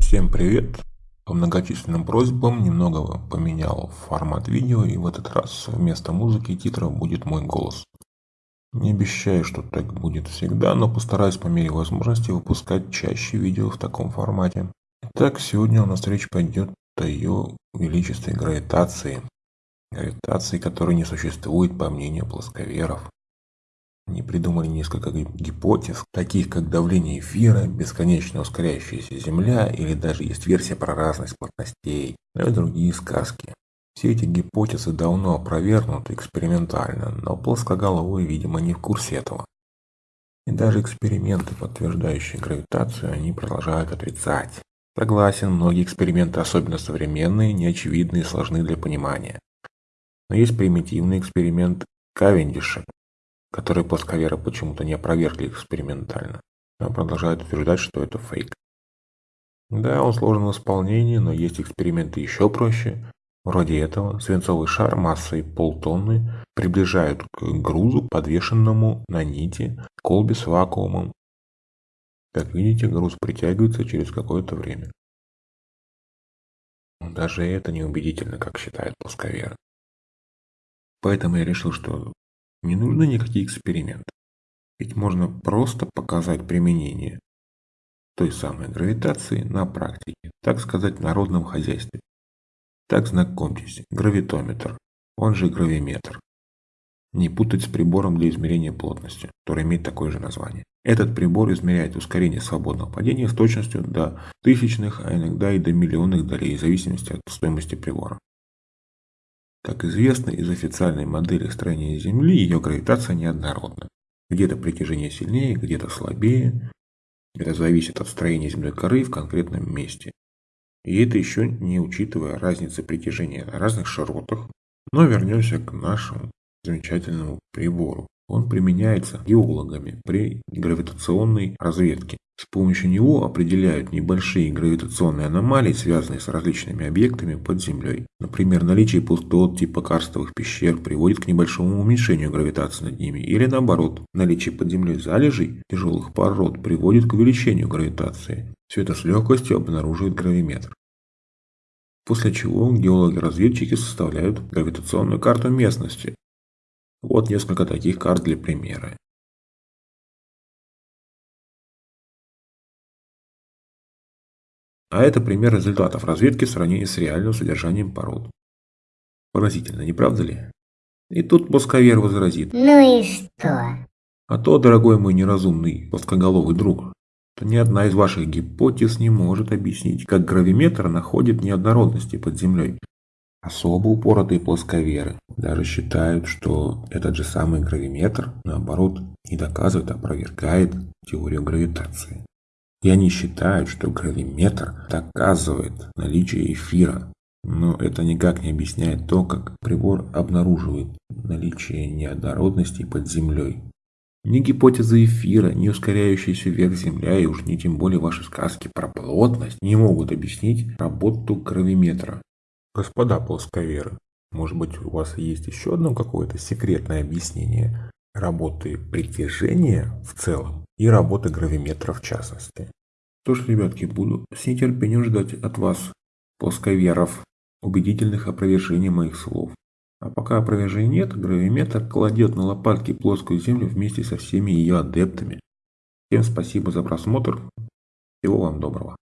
Всем привет! По многочисленным просьбам немного поменял формат видео и в этот раз вместо музыки и титров будет мой голос. Не обещаю, что так будет всегда, но постараюсь по мере возможности выпускать чаще видео в таком формате. Итак, сегодня у нас речь пойдет о ее величестве гравитации. Гравитации, которой не существует по мнению плосковеров. Они придумали несколько гипотез, таких как давление эфира, бесконечно ускоряющаяся Земля или даже есть версия про разность плотностей, ну и другие сказки. Все эти гипотезы давно опровергнуты экспериментально, но плоскоголовые, видимо, не в курсе этого. И даже эксперименты, подтверждающие гравитацию, они продолжают отрицать. Согласен, многие эксперименты, особенно современные, неочевидны и сложны для понимания. Но есть примитивный эксперимент Кавендиша, которые плосковеры почему-то не опровергли экспериментально, но продолжают утверждать, что это фейк. Да, он сложен в исполнении, но есть эксперименты еще проще. Вроде этого свинцовый шар массой полтонны приближают к грузу, подвешенному на нити колбе с вакуумом. Как видите, груз притягивается через какое-то время. Даже это неубедительно, как считают плосковеры. Поэтому я решил, что не нужны никакие эксперименты. Ведь можно просто показать применение той самой гравитации на практике, так сказать, в народном хозяйстве. Так знакомьтесь, гравитометр, он же гравиметр. Не путать с прибором для измерения плотности, который имеет такое же название. Этот прибор измеряет ускорение свободного падения с точностью до тысячных, а иногда и до миллионных долей, в зависимости от стоимости прибора. Как известно из официальной модели строения Земли, ее гравитация неоднородна. Где-то притяжение сильнее, где-то слабее. Это зависит от строения земной коры в конкретном месте. И это еще не учитывая разницы притяжения на разных широтах. Но вернемся к нашему замечательному прибору. Он применяется геологами при гравитационной разведке. Помощью него определяют небольшие гравитационные аномалии, связанные с различными объектами под землей. Например, наличие пустот типа карстовых пещер приводит к небольшому уменьшению гравитации над ними. Или наоборот, наличие под землей залежей тяжелых пород приводит к увеличению гравитации. Все это с легкостью обнаруживает гравиметр. После чего геологи-разведчики составляют гравитационную карту местности. Вот несколько таких карт для примера. А это пример результатов разведки в сравнении с реальным содержанием пород. Поразительно, не правда ли? И тут плосковер возразит. Ну и что? А то, дорогой мой неразумный плоскоголовый друг, то ни одна из ваших гипотез не может объяснить, как гравиметр находит неоднородности под землей. Особо упоротые плосковеры даже считают, что этот же самый гравиметр, наоборот, не доказывает, а опровергает теорию гравитации. И они считают, что гравиметр доказывает наличие эфира. Но это никак не объясняет то, как прибор обнаруживает наличие неоднородностей под землей. Ни гипотеза эфира, ни ускоряющаяся вверх Земля, и уж не тем более ваши сказки про плотность не могут объяснить работу гравиметра. Господа плосковеры, может быть у вас есть еще одно какое-то секретное объяснение работы притяжения в целом и работы гравиметра в частности? Что ж, ребятки, буду с нетерпением ждать от вас, плосковеров, убедительных опровержений моих слов. А пока опровержений нет, гравиметр кладет на лопатки плоскую землю вместе со всеми ее адептами. Всем спасибо за просмотр. Всего вам доброго.